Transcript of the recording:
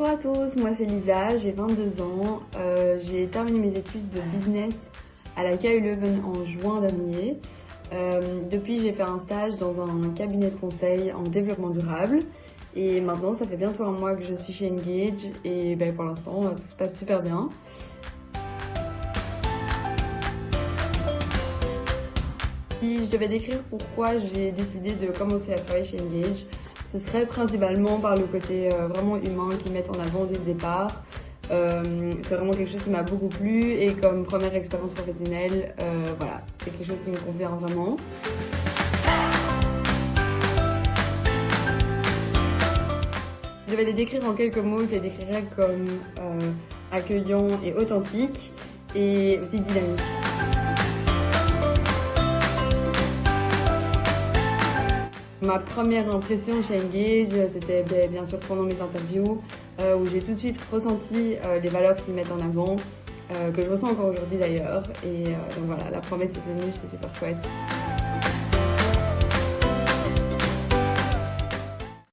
Bonjour à tous, moi c'est Lisa, j'ai 22 ans. Euh, j'ai terminé mes études de business à la KU Leuven en juin dernier. Euh, depuis, j'ai fait un stage dans un cabinet de conseil en développement durable. Et maintenant, ça fait bientôt un mois que je suis chez Engage et ben, pour l'instant, euh, tout se passe super bien. Si je devais décrire pourquoi j'ai décidé de commencer à travailler chez Engage, ce serait principalement par le côté euh, vraiment humain qu'ils mettent en avant dès le départ. Euh, c'est vraiment quelque chose qui m'a beaucoup plu et comme première expérience professionnelle, euh, voilà, c'est quelque chose qui me convient vraiment. Je vais les décrire en quelques mots, je les décrirais comme euh, accueillant et authentique et aussi dynamique. Ma première impression chez Engage, c'était ben, bien sûr pendant mes interviews, euh, où j'ai tout de suite ressenti euh, les valeurs qu'ils mettent en avant, euh, que je ressens encore aujourd'hui d'ailleurs. Et donc voilà, la promesse est tenue, c'est super chouette.